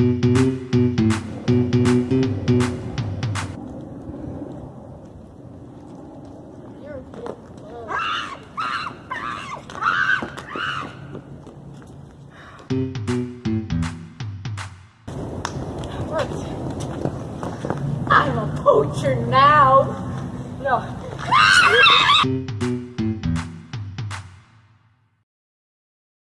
I'm a poacher now. No.